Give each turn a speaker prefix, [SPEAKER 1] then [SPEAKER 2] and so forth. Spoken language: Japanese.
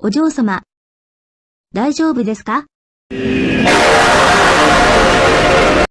[SPEAKER 1] お嬢様、大丈夫ですか？